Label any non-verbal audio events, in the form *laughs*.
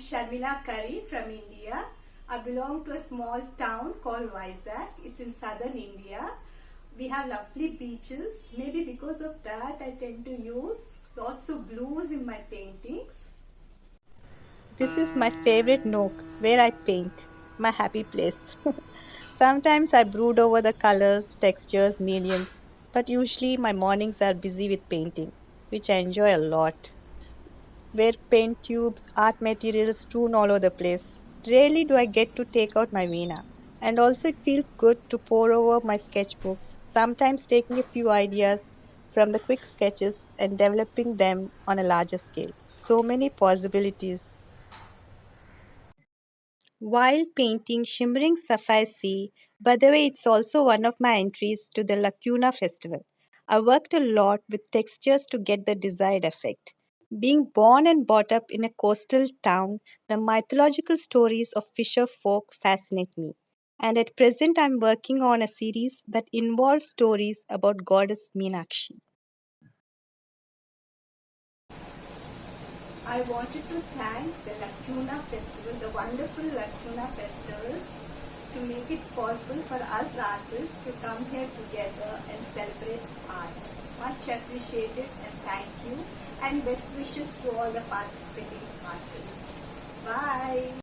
Sharmila Curry from India. I belong to a small town called Vizag. It's in southern India. We have lovely beaches. Maybe because of that I tend to use lots of blues in my paintings. This is my favorite nook where I paint, my happy place. *laughs* Sometimes I brood over the colors, textures, mediums, but usually my mornings are busy with painting, which I enjoy a lot where paint tubes, art materials strewn all over the place. Rarely do I get to take out my Veena. And also, it feels good to pore over my sketchbooks, sometimes taking a few ideas from the quick sketches and developing them on a larger scale. So many possibilities. While painting Shimmering Sapphire Sea, by the way, it's also one of my entries to the Lacuna Festival. I worked a lot with textures to get the desired effect. Being born and brought up in a coastal town, the mythological stories of fisher folk fascinate me. And at present, I'm working on a series that involves stories about goddess Meenakshi. I wanted to thank the Lacuna Festival, the wonderful Lacuna Festivals, to make it possible for us artists to come here together and celebrate art. Much appreciated and best wishes to all the participating artists. Bye.